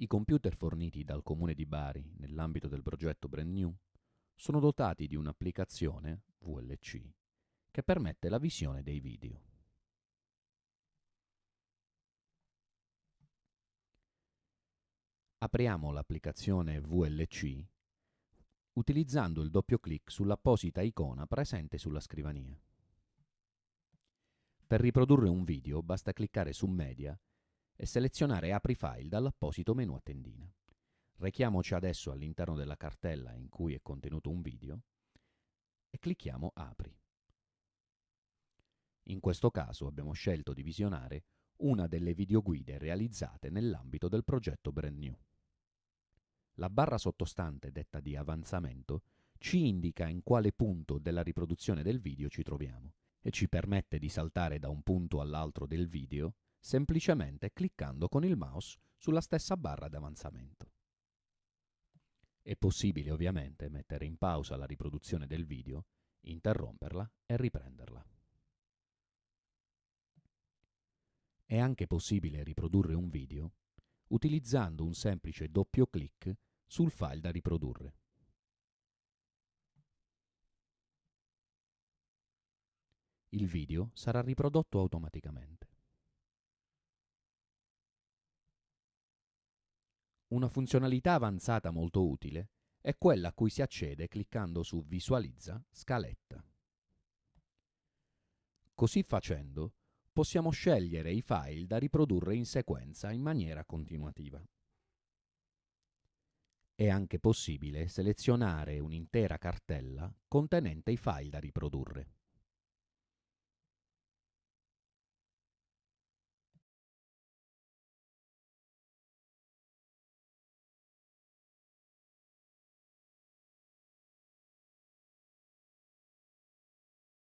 I computer forniti dal Comune di Bari nell'ambito del progetto Brand New sono dotati di un'applicazione VLC che permette la visione dei video. Apriamo l'applicazione VLC utilizzando il doppio clic sull'apposita icona presente sulla scrivania. Per riprodurre un video basta cliccare su Media e selezionare Apri file dall'apposito menu a tendina. Rechiamoci adesso all'interno della cartella in cui è contenuto un video e clicchiamo Apri. In questo caso abbiamo scelto di visionare una delle videoguide realizzate nell'ambito del progetto Brand New. La barra sottostante, detta di avanzamento, ci indica in quale punto della riproduzione del video ci troviamo e ci permette di saltare da un punto all'altro del video semplicemente cliccando con il mouse sulla stessa barra d'avanzamento. È possibile ovviamente mettere in pausa la riproduzione del video, interromperla e riprenderla. È anche possibile riprodurre un video utilizzando un semplice doppio clic sul file da riprodurre. Il video sarà riprodotto automaticamente. Una funzionalità avanzata molto utile è quella a cui si accede cliccando su Visualizza scaletta. Così facendo possiamo scegliere i file da riprodurre in sequenza in maniera continuativa. È anche possibile selezionare un'intera cartella contenente i file da riprodurre.